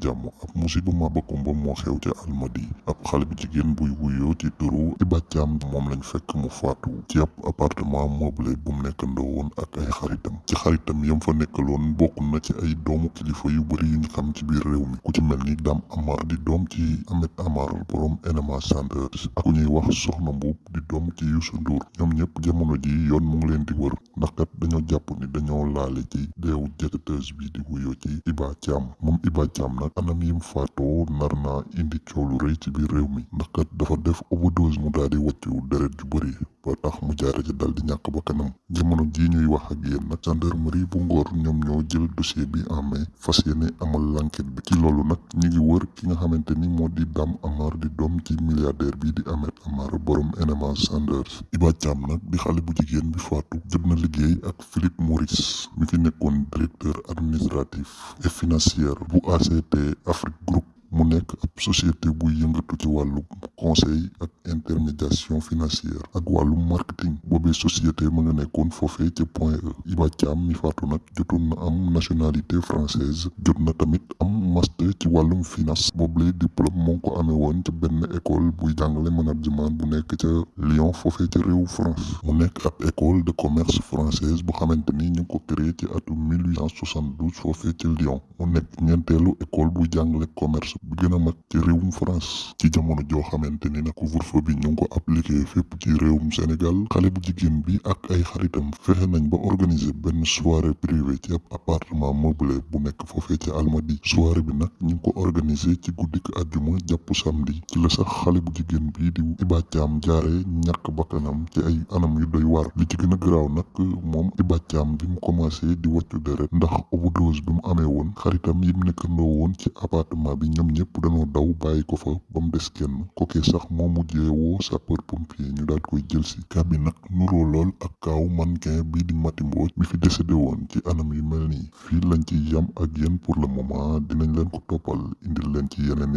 jàmm ab musiba maba kumba moo xew ca almadi ab xale bu jigéen buy wuyoo ci turu Iba Thiam moom lañ fekk mu faatu ci ab appartement meublé bu mu nekkandoo woon ak ay xaritam ci xaritam yam fa nekkaloon bokk na ci ay doomu kilifa yu bëri yu ñu xam ci biir réew mi ku ci mel ni Dame Amar di doom ci Ahmed Amar borom NMA Sanders. Ak ku ñuy wax Soxna Mbuub di doom ci Youssou Ndour ñoom ñëpp jamono ji yoon mu ngi leen di wër ndax kat dañoo jàpp ni dañoo laale ci deewu jëkkateuse bi di wuyoo ci Iba Thiam moom Iba Thiam nag anam yim faatoo nar naa indi coow lu rëy ci biir réew mi. Ndax kat dafa def overdose mu daal di wàccu deret ju bëri ba tax mu jaare ci dal di ñàkk ba kanam jamono jii ñuy wax ak yéen nag gendarmerie bu Ngor ñoom ñoo jël dossier bi en main fas amal l'enquête bi. Ci loolu nag ñi ngi wër ki nga xamante ni moo di Dame Amar di doom ci milliardaire bi di Ahmed Amar borom NMA Sanders. Iba Thiam nag di xale bu jigéen bi faatu jot na liggéey ak Philippe Maurice mi fi directeur administratif et financier bu ACT Afrique Group mu nekk ab société buy yëngatu ci wàllu conseil ak intermédiation financière ak wàllu marketing. Boobee société ma nga nekkoon foofee ca point E. Iba Thiam mi faatu nag jotoon na am nationalité française jot na tamit am master ci wàllum finance. Boobule diplôme moo ko amee woon ca benn école buy jàngale management bu nekk ca Lyon foofee ca réew France. Mu nekk ab école de commerce française bu xamante ni ñu ngi ko créé ci atum 1872 foofee ca Lyon. Mu nekk ñeenteelu école buy jàngale commerce bi gën a mag ci réewum France ci jamono joo xamante ni nag couvre-feu bi ñu ko appliqué fépp ci réewum Sénégal xale bu jigéen bi ak ay xaritam fexe nañ ba organiser benn soirée privée ci appartement meublé bu nekk foofee ci Almadi. Soirée bi nag ñu ko organiser ci guddik àjjuma jàpp samedi. Ci la sax xale bu bi di Iba Thiam jaare ñàkk bakkanam ci ay anam yu doy war li ci gën a garaaw nag moom Iba bi mu commencé di wàccu deret ndax overdose bi mu amee woon xaritam yi mu nekkandoo woon ci appartement bi ñoom ñëpp dañoo daw bàyyi ko fa ba mu des kenn. Kookee sax moo mujjee woo sapeur pompier ñu daal koy jël si. Cas bi nag nuroo ak kaaw mannequin bii di Mati Mbodj mi fi décédé woon ci anam yu mel nii. Lañ ci yam ak pour le moment dinañ leen ko toppal indil leen ci yeneen